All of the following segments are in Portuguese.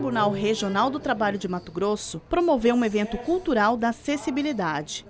Tribunal Regional do Trabalho de Mato Grosso promoveu um evento cultural da acessibilidade.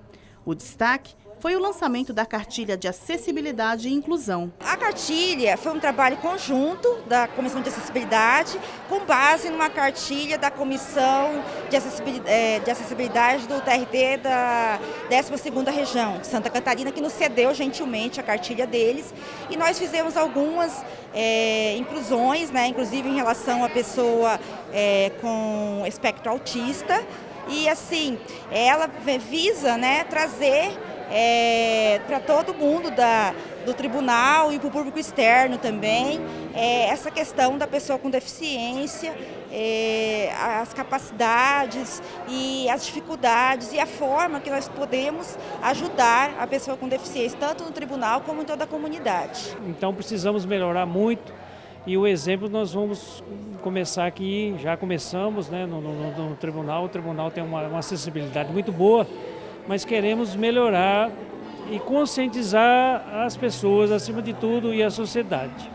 O destaque foi o lançamento da cartilha de acessibilidade e inclusão. A cartilha foi um trabalho conjunto da Comissão de Acessibilidade, com base numa cartilha da Comissão de Acessibilidade, é, de acessibilidade do TRT da 12ª Região Santa Catarina, que nos cedeu gentilmente a cartilha deles. E nós fizemos algumas é, inclusões, né, inclusive em relação à pessoa é, com espectro autista. E assim, ela visa né, trazer é, para todo mundo da, do tribunal e para o público externo também, é, essa questão da pessoa com deficiência, é, as capacidades e as dificuldades e a forma que nós podemos ajudar a pessoa com deficiência, tanto no tribunal como em toda a comunidade. Então precisamos melhorar muito e o exemplo nós vamos começar aqui, já começamos né, no, no, no tribunal, o tribunal tem uma, uma acessibilidade muito boa, mas queremos melhorar e conscientizar as pessoas, acima de tudo, e a sociedade.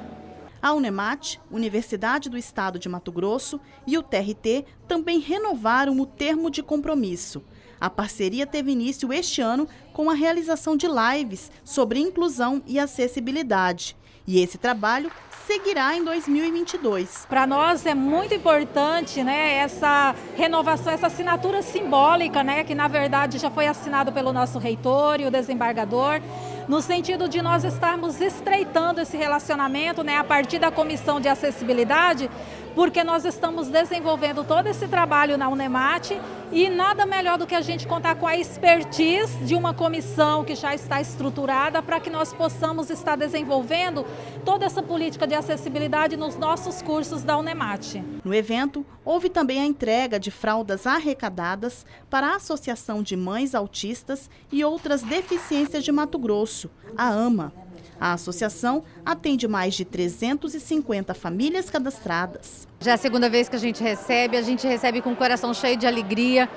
A Unemat, Universidade do Estado de Mato Grosso e o TRT também renovaram o termo de compromisso. A parceria teve início este ano com a realização de lives sobre inclusão e acessibilidade. E esse trabalho seguirá em 2022. Para nós é muito importante né, essa renovação, essa assinatura simbólica, né, que na verdade já foi assinado pelo nosso reitor e o desembargador, no sentido de nós estarmos estreitando esse relacionamento né, a partir da Comissão de Acessibilidade, porque nós estamos desenvolvendo todo esse trabalho na Unemat e nada melhor do que a gente contar com a expertise de uma comissão que já está estruturada para que nós possamos estar desenvolvendo toda essa política de acessibilidade nos nossos cursos da Unemat. No evento, houve também a entrega de fraldas arrecadadas para a Associação de Mães Autistas e Outras Deficiências de Mato Grosso, a AMA. A associação atende mais de 350 famílias cadastradas. Já é a segunda vez que a gente recebe, a gente recebe com o coração cheio de alegria,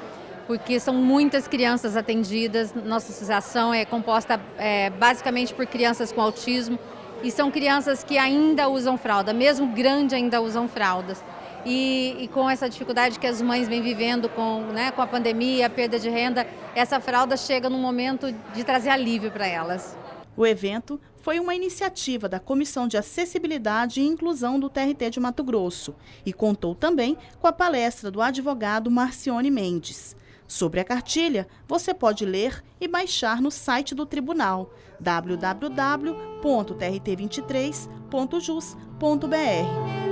porque são muitas crianças atendidas. Nossa associação é composta é, basicamente por crianças com autismo e são crianças que ainda usam fralda, mesmo grande ainda usam fraldas. E, e, com essa dificuldade que as mães vêm vivendo com, né, com a pandemia, a perda de renda, essa fralda chega num momento de trazer alívio para elas. O evento foi uma iniciativa da Comissão de Acessibilidade e Inclusão do TRT de Mato Grosso e contou também com a palestra do advogado Marcione Mendes. Sobre a cartilha, você pode ler e baixar no site do tribunal www.trt23.jus.br.